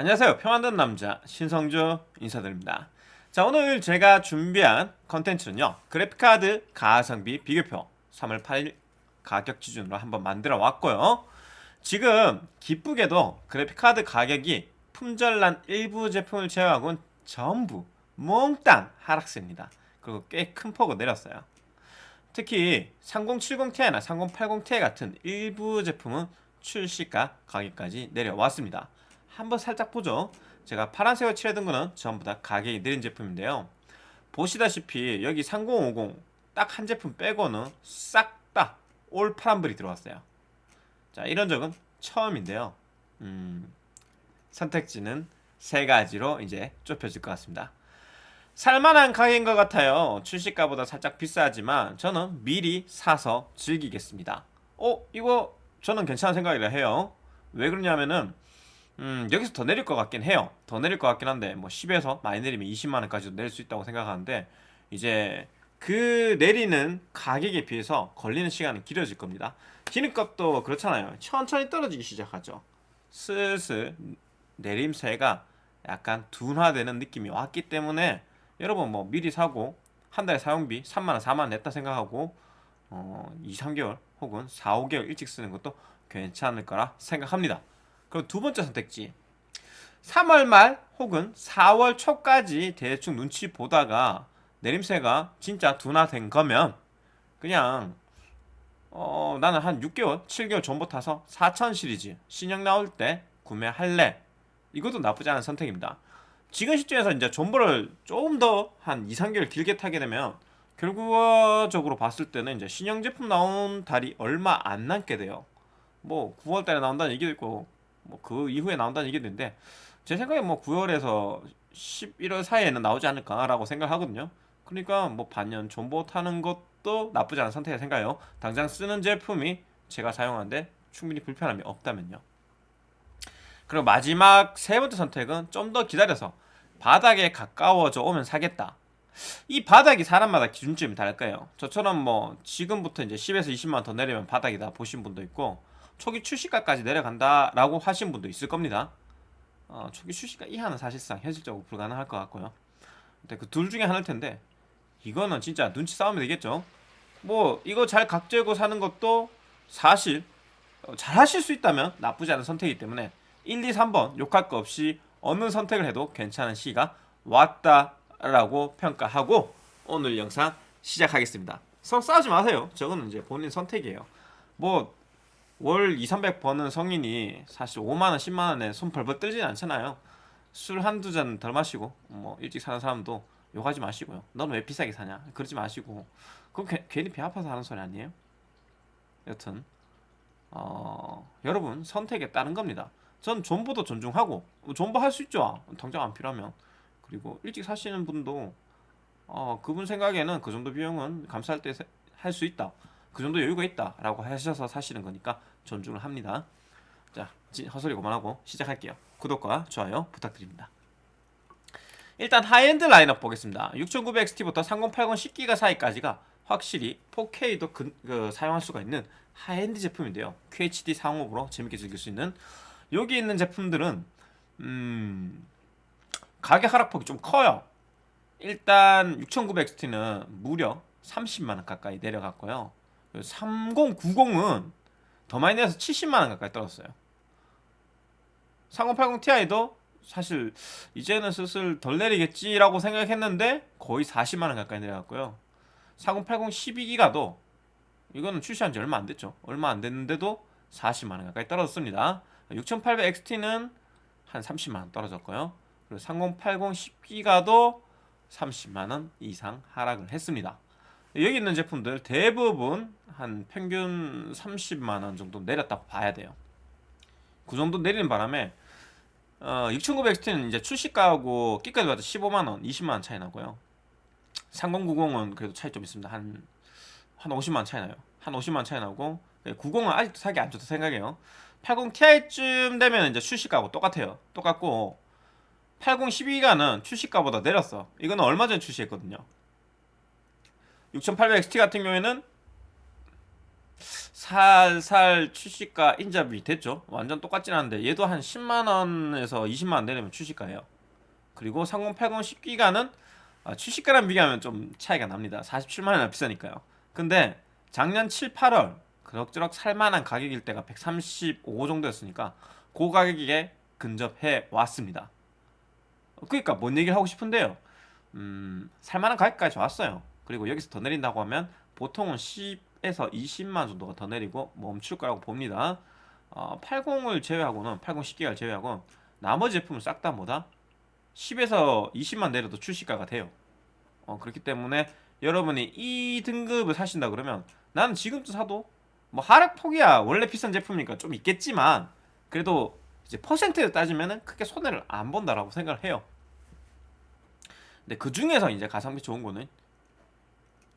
안녕하세요. 평안든 남자 신성주 인사드립니다. 자 오늘 제가 준비한 컨텐츠는요. 그래픽카드 가성비 비교표 3월 8일 가격 기준으로 한번 만들어 왔고요. 지금 기쁘게도 그래픽카드 가격이 품절난 일부 제품을 제외하고는 전부 몽땅 하락세입니다. 그리고 꽤 큰 폭으로 내렸어요. 특히 3070ti나 3080ti 같은 일부 제품은 출시가 가격까지 내려왔습니다 한번 살짝 보죠. 제가 파란색으로 칠해둔 거는 전부 다 가격이 내린 제품인데요. 보시다시피 여기 3050 딱 한 제품 빼고는 싹 다 올 파란불이 들어왔어요. 자 이런 적은 처음인데요. 음, 선택지는 세 가지로 이제 좁혀질 것 같습니다. 살만한 가격인 것 같아요. 출시가보다 살짝 비싸지만 저는 미리 사서 즐기겠습니다. 어? 이거 저는 괜찮은 생각이라 해요. 왜 그러냐면은 음, 여기서 더 내릴 것 같긴 해요. 더 내릴 것 같긴 한데 뭐 10에서 많이 내리면 20만원까지도 내릴 수 있다고 생각하는데 이제 그 내리는 가격에 비해서 걸리는 시간은 길어질 겁니다. 기름값도 그렇잖아요. 천천히 떨어지기 시작하죠. 슬슬 내림세가 약간 둔화되는 느낌이 왔기 때문에 여러분 뭐 미리 사고 한 달에 사용비 3만원 4만원 냈다 생각하고 어, 2, 3개월 혹은 4, 5개월 일찍 쓰는 것도 괜찮을 거라 생각합니다. 그럼 두 번째 선택지. 3월 말 혹은 4월 초까지 대충 눈치 보다가 내림세가 진짜 둔화된 거면 그냥 어 나는 한 6개월 7개월 전부터 타서 4000 시리즈 신형 나올 때 구매할래. 이것도 나쁘지 않은 선택입니다. 지금 시점에서 이제 존버를 조금 더 한 2, 3개월 길게 타게 되면 결과적으로 봤을 때는 이제 신형 제품 나온 달이 얼마 안 남게 돼요. 뭐 9월달에 나온다는 얘기도 있고 뭐 그 이후에 나온다는 얘기도 있는데 제 생각에 뭐 9월에서 11월 사이에는 나오지 않을까라고 생각하거든요. 그러니까 뭐 반년 존버 타는 것도 나쁘지 않은 선택이 생각해요. 당장 쓰는 제품이 제가 사용하는데 충분히 불편함이 없다면요. 그리고 마지막 세 번째 선택은 좀 더 기다려서 바닥에 가까워져 오면 사겠다. 이 바닥이 사람마다 기준점이 다를 거예요. 저처럼 뭐 지금부터 이제 10에서 20만 더 내리면 바닥이다 보신 분도 있고 초기 출시가까지 내려간다라고 하신 분도 있을 겁니다. 어, 초기 출시가 이하는 사실상 현실적으로 불가능할 것 같고요. 근데 그 둘 중에 하나일 텐데 이거는 진짜 눈치 싸우면 되겠죠. 뭐 이거 잘 각재고 사는 것도 사실 어, 잘 하실 수 있다면 나쁘지 않은 선택이기 때문에 1, 2, 3번 욕할 거 없이 어느 선택을 해도 괜찮은 시가 왔다라고 평가하고 오늘 영상 시작하겠습니다. 성 싸우지 마세요. 저거는 이제 본인 선택이에요. 뭐 월 2, 300 버는 성인이 사실 5만원, 10만원에 손 벌벌 떨지는 않잖아요. 술 한두 잔 덜 마시고 뭐 일찍 사는 사람도 욕하지 마시고요 너는 왜 비싸게 사냐? 그러지 마시고. 그건 게, 괜히 배 아파서 하는 소리 아니에요? 여튼 어, 여러분 선택에 따른 겁니다. 전 존버도 존중하고 존버 할 수 있죠. 당장 안 필요하면. 그리고 일찍 사시는 분도 어, 그분 생각에는 그 정도 비용은 감사할 때할 수 있다 그 정도 여유가 있다 라고 하셔서 사시는 거니까 존중을 합니다. 자 헛소리 그만하고 시작할게요. 구독과 좋아요 부탁드립니다. 일단 하이엔드 라인업 보겠습니다. 6900XT부터 3080 10기가 사이까지가 확실히 4K도 그, 그, 사용할 수가 있는 하이엔드 제품인데요. QHD 상옵으로 재밌게 즐길 수 있는 여기 있는 제품들은 음, 가격 하락폭이 좀 커요. 일단 6900XT는 무려 30만원 가까이 내려갔고요 3090은 더 많이 내려서 70만원 가까이 떨어졌어요 3080 Ti도 사실 이제는 슬슬 덜 내리겠지라고 생각했는데 거의 40만원 가까이 내려갔고요. 3080 12기가도 이거는 출시한 지 얼마 안 됐죠. 얼마 안 됐는데도 40만원 가까이 떨어졌습니다. 6800XT는 한 30만원 떨어졌고요. 그리고 3080 10기가도 30만원 이상 하락을 했습니다 여기 있는 제품들 대부분 한 평균 30만원 정도 내렸다고 봐야 돼요. 그 정도 내리는 바람에 어, 6900XT는 이제 출시가하고 끼까지 봐도 15만원, 20만원 차이 나고요. 3090은 그래도 차이 좀 있습니다. 한, 한 50만원 차이 나요. 한 50만원 차이 나고 90은 아직도 사기 안 좋다 생각해요. 80ti쯤 되면 이제 출시가하고 똑같아요. 똑같고 80 12기가는 출시가보다 내렸어. 이거는 얼마 전에 출시했거든요 6800XT 같은 경우에는 살살 출시가 인잡이 됐죠. 완전 똑같진 않은데 얘도 한 10만 원에서 20만 원 내려면 출시가예요. 그리고 3080 10기가는 아, 출시가랑 비교하면 좀 차이가 납니다. 47만 원이나 비싸니까요. 근데 작년 7, 8월 그럭저럭 살만한 가격일 때가 135 정도였으니까 그 가격에 근접해 왔습니다. 그러니까 뭔 얘기를 하고 싶은데요. 음, 살만한 가격까지 왔어요. 그리고 여기서 더 내린다고 하면 보통은 10에서 20만 정도가 더 내리고 멈출 거라고 봅니다. 어, 80을 제외하고는 80 10기가를 제외하고 나머지 제품은 싹 다 뭐다? 10에서 20만 내려도 출시가가 돼요. 어, 그렇기 때문에 여러분이 이 등급을 사신다 그러면 나는 지금도 사도 뭐 하락폭이야 원래 비싼 제품이니까 좀 있겠지만 그래도 이제 퍼센트를 따지면은 크게 손해를 안 본다라고 생각을 해요. 근데 그 중에서 이제 가성비 좋은 거는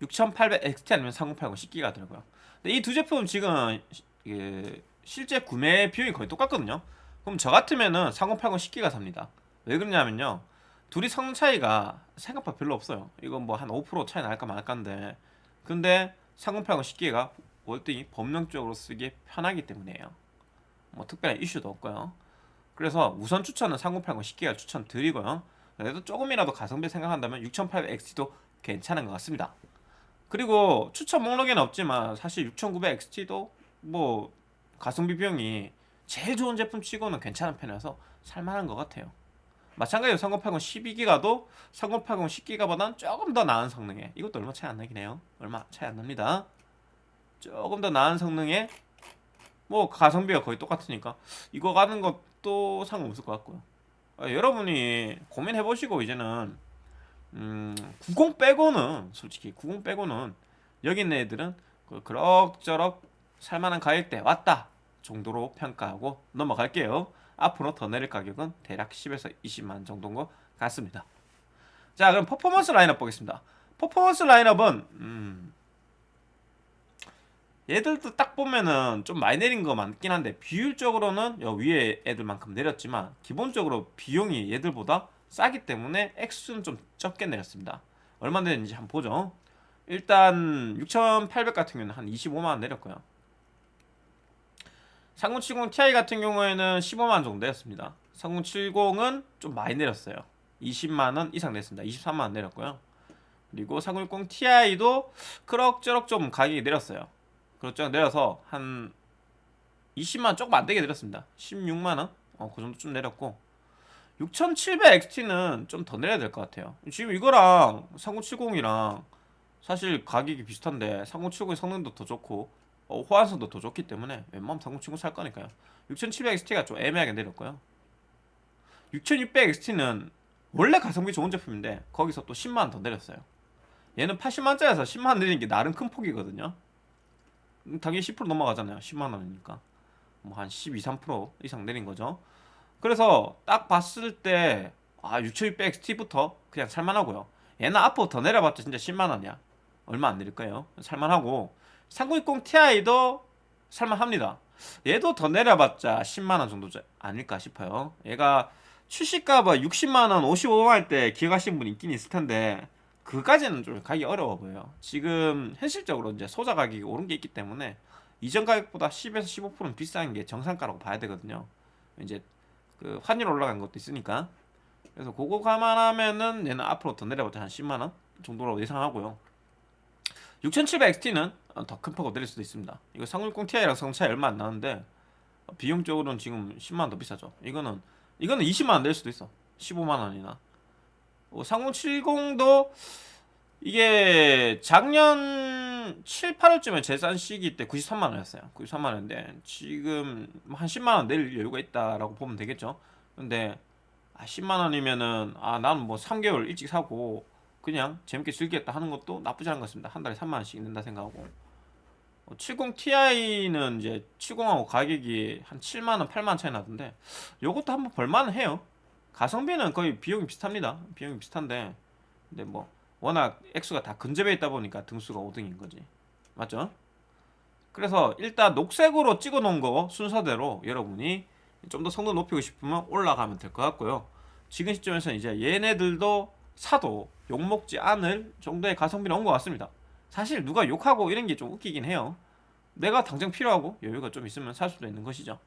6800 XT 아니면 3080 10기가 더라고요. 근데 이 두 제품 지금 이게 실제 구매 비용이 거의 똑같거든요. 그럼 저 같으면은 3080 10기가 삽니다. 왜 그러냐면요. 둘이 성능 차이가 생각보다 별로 없어요. 이건 뭐 한 5% 차이 날까 말까인데 근데 3080 10기가 월등히 법령적으로 쓰기 편하기 때문이에요. 뭐 특별한 이슈도 없고요. 그래서 우선 추천은 3080 10기가 추천드리고요. 그래도 조금이라도 가성비 생각한다면 6800XT도 괜찮은 것 같습니다. 그리고 추천 목록에는 없지만 사실 6900XT도 뭐 가성비 비용이 제일 좋은 제품 치고는 괜찮은 편이라서 살만한 것 같아요. 마찬가지로 3080 12기가도 3080 10기가보다는 조금 더 나은 성능에 이것도 얼마 차이 안 나긴 해요. 얼마 차이 안 납니다. 조금 더 나은 성능에 뭐 가성비가 거의 똑같으니까 이거 가는 것도 상관없을 것 같고요. 아, 여러분이 고민해 보시고 이제는 음, 90 빼고는 솔직히 90 빼고는 여기 있는 애들은 그 그럭저럭 살만한 가격대 왔다 정도로 평가하고 넘어갈게요. 앞으로 더 내릴 가격은 대략 10에서 20만 정도인 것 같습니다. 자 그럼 퍼포먼스 라인업 보겠습니다. 퍼포먼스 라인업은 음, 얘들도 딱 보면은 좀 많이 내린 거 많긴 한데 비율적으로는 여 위에 애들만큼 내렸지만 기본적으로 비용이 얘들보다 싸기 때문에 액수는 좀 적게 내렸습니다. 얼마 내렸는지 한번 보죠. 일단 6800 같은 경우는 한 25만원 내렸고요. 3070 Ti 같은 경우에는 15만원 정도 내렸습니다. 3070은 좀 많이 내렸어요. 20만원 이상 냈습니다. 23만원 내렸고요. 그리고 3060 Ti도 그럭저럭 좀 가격이 내렸어요. 그렇죠 내려서 한 20만 조금 안 되게 내렸습니다 16만 원? 어, 그 정도 좀 내렸고 6700XT는 좀 더 내려야 될 것 같아요 지금 이거랑 3070이랑 사실 가격이 비슷한데 3070의 성능도 더 좋고 어, 호환성도 더 좋기 때문에 웬만하면 3070 살 거니까요 6700XT가 좀 애매하게 내렸고요 6600XT는 원래 가성비 좋은 제품인데 거기서 또 10만원 더 내렸어요 얘는 80만원짜리에서 10만원 내리는 게 나름 큰 폭이거든요 당연히 10% 넘어가잖아요. 10만 원이니까. 뭐 한 12, 3% 이상 내린 거죠. 그래서 딱 봤을 때 아, 6600XT부터 그냥 살만하고요. 얘는 더 내려봤자 진짜 10만 원이야. 얼마 안 내릴 거예요. 살만하고 3060 Ti도 살만합니다. 얘도 더 내려봤자 10만 원 정도 아닐까 싶어요. 얘가 출시가가 60만 원, 55만 원 때 기억하시는 분 있긴 있을 텐데 그까지는 좀 가기 어려워 보여요. 지금 현실적으로 이제 소자 가격이 오른 게 있기 때문에 이전 가격보다 10에서 15%는 비싼 게 정상가라고 봐야 되거든요. 이제 그 환율 올라간 것도 있으니까. 그래서 그거 감안하면은 얘는 앞으로 더 내려봤자 한 10만 원 정도로 예상하고요. 6700XT는 더 큰 폭으로 내릴 수도 있습니다. 이거 360 Ti랑 성 차이 얼마 안 나는데 비용적으로는 지금 10만 원 더 비싸죠. 이거는 이거는 20만 원 낼 수도 있어. 15만 원이나. 3070도 이게 작년 7, 8월쯤에 재산 시기 때 93만원이었어요. 93만원인데 지금 한 10만원 낼 여유가 있다라고 보면 되겠죠. 근데 아, 10만원이면은 아 나는 뭐 3개월 일찍 사고 그냥 재밌게 즐기겠다 하는 것도 나쁘지 않은 것 같습니다. 한 달에 3만원씩 낸다 생각하고. 70 Ti는 이제 70하고 가격이 한 7만원 8만원 차이 나던데 요것도 한번 볼만은 해요. 가성비는 거의 비용이 비슷합니다. 비용이 비슷한데. 근데 뭐 워낙 액수가 다 근접해 있다 보니까 등수가 5등인 거지. 맞죠? 그래서 일단 녹색으로 찍어 놓은 거 순서대로 여러분이 좀 더 성능 높이고 싶으면 올라가면 될 것 같고요. 지금 시점에서는 이제 얘네들도 사도 욕먹지 않을 정도의 가성비는 온 것 같습니다. 사실 누가 욕하고 이런 게 좀 웃기긴 해요. 내가 당장 필요하고 여유가 좀 있으면 살 수도 있는 것이죠.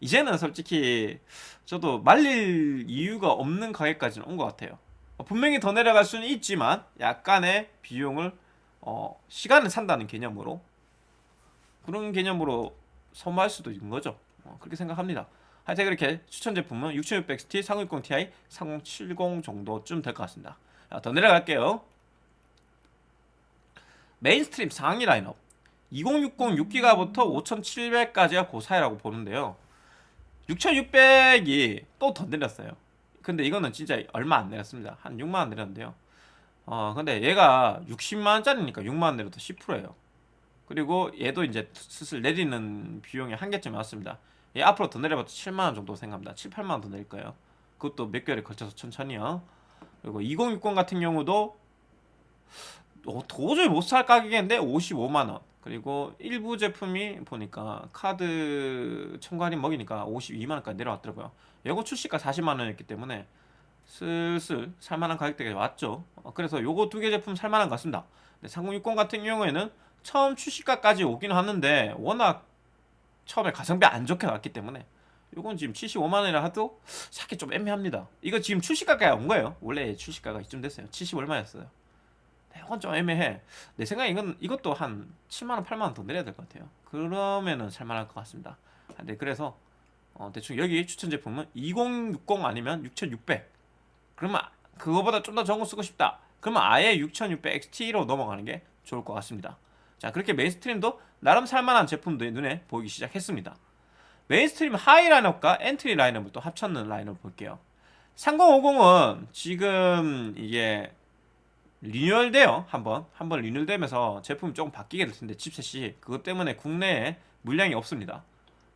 이제는 솔직히 저도 말릴 이유가 없는 가격까지는 온 것 같아요. 어, 분명히 더 내려갈 수는 있지만 약간의 비용을 어, 시간을 산다는 개념으로 그런 개념으로 선호할 수도 있는 거죠. 어, 그렇게 생각합니다. 하여튼 그렇게 추천 제품은 6600XT, 3060 Ti, 3070 정도쯤 될 것 같습니다. 자, 더 내려갈게요. mainstream 상위 라인업 2060 6기가부터 5700까지가 그 사이라고 보는데요. 6600이 또 더 내렸어요. 근데 이거는 진짜 얼마 안 내렸습니다. 한 6만원 내렸는데요. 어, 근데 얘가 60만원짜리니까 6만원 내려도 10%예요. 그리고 얘도 이제 슬슬 내리는 비용이 한계점이 왔습니다. 얘 앞으로 더 내려봐도 7만원 정도 생각합니다. 7, 8만원 더 내릴 거예요. 그것도 몇 개월에 걸쳐서 천천히요. 그리고 2060 같은 경우도 어, 도저히 못 살 가격인데 55만원. 그리고 일부 제품이 보니까 카드 첨가 할인 먹이니까 52만원까지 내려왔더라고요. 요거 출시가 40만원이었기 때문에 슬슬 살만한 가격대가 왔죠. 어, 그래서 요거 두 개 제품 살만한 것 같습니다. 3060 같은 경우에는 처음 출시가까지 오긴 하는데 워낙 처음에 가성비 안 좋게 나왔기 때문에 요건 지금 75만원이라 하도 사기 좀 애매합니다. 이거 지금 출시가까지 온 거예요. 원래 출시가가 이쯤 됐어요. 70 얼마였어요. 네, 이건 좀 애매해. 내 생각에 이건 이것도 한 7만원, 8만원 더 내려야 될 것 같아요. 그러면은 살만할 것 같습니다. 아, 네, 그래서 어, 대충 여기 추천 제품은 2060 아니면 6600. 그러면 그거보다 좀 더 적은 거 쓰고 싶다. 그러면 아예 6600 XT로 넘어가는 게 좋을 것 같습니다. 자, 그렇게 mainstream도 나름 살만한 제품들이 눈에 보이기 시작했습니다. mainstream high 라인업과 엔트리 라인업을 또 합쳤는 라인업 볼게요. 3050은 지금 이게 리뉴얼 돼요 한번 한번 리뉴얼 되면서 제품이 조금 바뀌게 될 텐데 칩셋이. 그것 때문에 국내에 물량이 없습니다.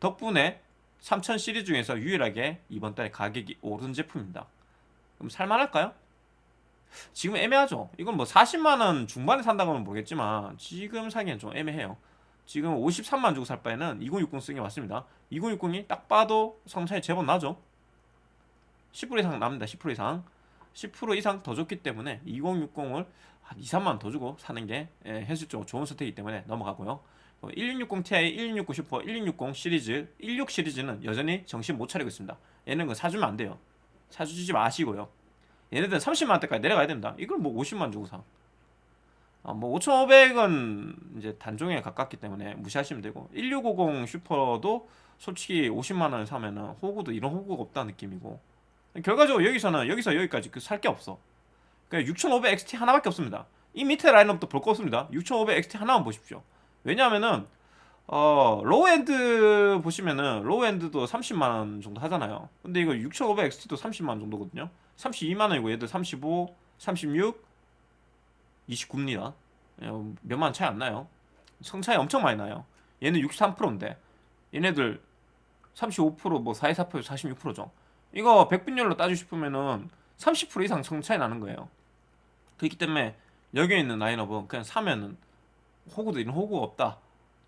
덕분에 3000 시리즈 중에서 유일하게 이번 달에 가격이 오른 제품입니다. 그럼 살만할까요? 지금 애매하죠. 이건 뭐 40만원 중반에 산다고는 모르겠지만 지금 사기엔 좀 애매해요. 지금 53만 주고 살 바에는 2060 쓰는 게 맞습니다. 2060이 딱 봐도 성차이 제법 나죠. 10% 이상 납니다. 10% 이상 10% 이상 더 줬기 때문에 2060을 한 2, 3만 더 주고 사는 게 예, 현실적으로 좋은 선택이기 때문에 넘어가고요. 1660 Ti, 1660 슈퍼, 1660 시리즈, 16 시리즈는 여전히 정신 못 차리고 있습니다. 얘는 그 사주면 안 돼요. 사주지 마시고요. 얘네들은 30만 원대까지 내려가야 됩니다. 이걸 뭐 50만 주고 사. 아, 뭐 5,500은 이제 단종에 가깝기 때문에 무시하시면 되고 1650 슈퍼도 솔직히 50만 원을 사면은 호구도 이런 호구가 없다는 느낌이고 결과적으로 여기서는 여기서 여기까지 그 살 게 없어. 그러니까 6500 XT 하나밖에 없습니다. 이 밑에 라인업도 볼 거 없습니다. 6500 XT 하나만 보십시오. 왜냐하면은 어 low-end 보시면은 low-end도 30만 원 정도 하잖아요. 근데 이거 6500 XT도 30만 원 정도거든요. 32만 원이고 얘들 35, 36, 29입니다. 몇만 원 차이 안 나요. 성능 차이 엄청 많이 나요. 얘는 63%인데 얘네들 35%뭐 44% 46%죠. 이거 백분율로 따지고 싶으면은 30% 이상 성 차이 나는 거예요. 그렇기 때문에 여기에 있는 라인업은 그냥 사면은 호구도 이런 호구가 없다.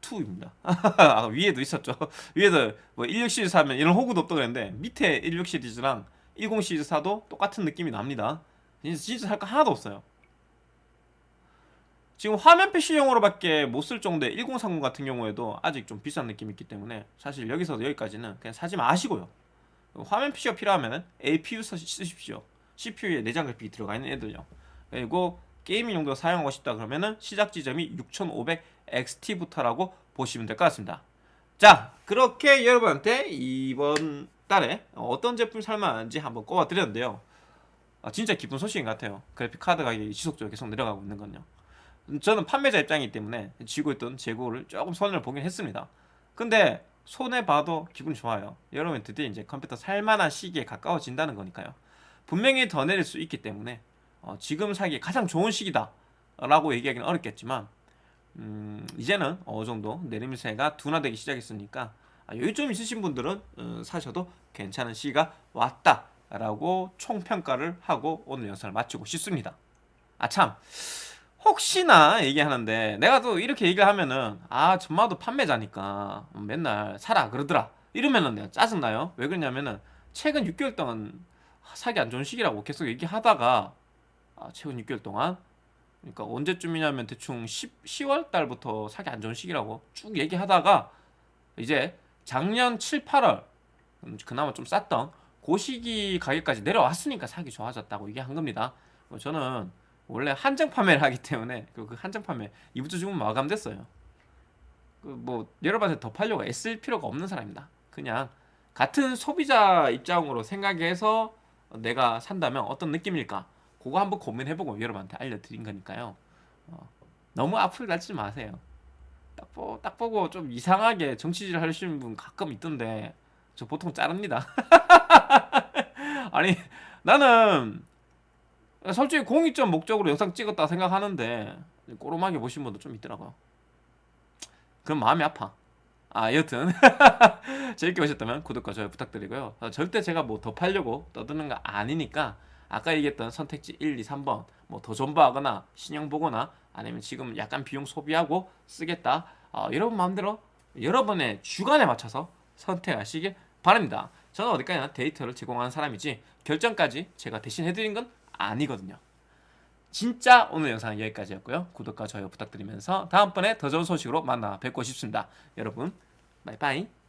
2입니다. 아, 위에도 있었죠. 위에도 뭐16 시리즈 사면 이런 호구도 없다 그랬는데 밑에 16 시리즈랑 10 시리즈 사도 똑같은 느낌이 납니다. 진짜 살 거 하나도 없어요. 지금 화면 PC용으로 밖에 못 쓸 정도의 1030 같은 경우에도 아직 좀 비싼 느낌이 있기 때문에 사실 여기서 여기까지는 그냥 사지 마시고요. 화면 PC가 필요하면 APU 쓰십시오. CPU에 내장 그래픽이 들어가 있는 애들요. 그리고 게이밍 용도로 사용하고 싶다 그러면은 시작 지점이 6500 XT부터라고 보시면 될 것 같습니다. 자, 그렇게 여러분한테 이번 달에 어떤 제품 살만한지 한번 꼽아 드렸는데요. 아, 진짜 기쁜 소식인 것 같아요. 그래픽 카드 가격이 지속적으로 계속 내려가고 있는 건요. 저는 판매자 입장이기 때문에 쥐고 있던 재고를 조금 손해를 보긴 했습니다. 근데 손해 봐도 기분 좋아요. 여러분 드디어 이제 컴퓨터 살만한 시기에 가까워진다는 거니까요. 분명히 더 내릴 수 있기 때문에 어, 지금 사기 가장 좋은 시기다 라고 얘기하기는 어렵겠지만 음, 이제는 어느 정도 내림세가 둔화되기 시작했으니까 아, 여유 좀 있으신 분들은 어, 사셔도 괜찮은 시기가 왔다 라고 총평가를 하고 오늘 영상을 마치고 싶습니다. 아참 혹시나 얘기하는데 내가 또 이렇게 얘기를 하면은 아 전마도 판매자니까 맨날 사라 그러더라. 이러면은 내가 짜증나요? 왜 그러냐면은 최근 6개월 동안 사기 안 좋은 시기라고 계속 얘기하다가 아, 최근 6개월 동안? 그러니까 언제쯤이냐면 대충 10, 10월 달부터 사기 안 좋은 시기라고 쭉 얘기하다가 이제 작년 7, 8월 음, 그나마 좀 쌌던 그 시기 가격까지 내려왔으니까 사기 좋아졌다고 얘기한 겁니다. 어, 저는 원래 한정 판매를 하기 때문에 그, 그 한정 판매 이번 주 주문 마감됐어요. 그 뭐 여러분한테 더 팔려고 애쓸 필요가 없는 사람입니다. 그냥 같은 소비자 입장으로 생각해서 내가 산다면 어떤 느낌일까? 그거 한번 고민해보고 여러분한테 알려드린 거니까요. 어, 너무 앞을 날지 마세요. 딱, 보, 딱 보고 좀 이상하게 정치질 하시는 분 가끔 있던데 저 보통 자릅니다. 아니 나는 솔직히 공익적 목적으로 영상 찍었다 생각하는데 꼬름하게 보신 분도 좀 있더라고요. 그럼 마음이 아파. 아 여튼 재밌게 보셨다면 구독과 좋아요 부탁드리고요. 어, 절대 제가 뭐 더 팔려고 떠드는 거 아니니까 아까 얘기했던 선택지 1, 2, 3번 뭐 더 존버하거나 신형 보거나 아니면 지금 약간 비용 소비하고 쓰겠다. 어, 여러분 마음대로 여러분의 주관에 맞춰서 선택하시길 바랍니다. 저는 어디까지나 데이터를 제공하는 사람이지 결정까지 제가 대신 해드린 건 아니거든요. 진짜 오늘 영상은 여기까지였고요. 구독과 좋아요 부탁드리면서 다음번에 더 좋은 소식으로 만나 뵙고 싶습니다. 여러분, 바이바이.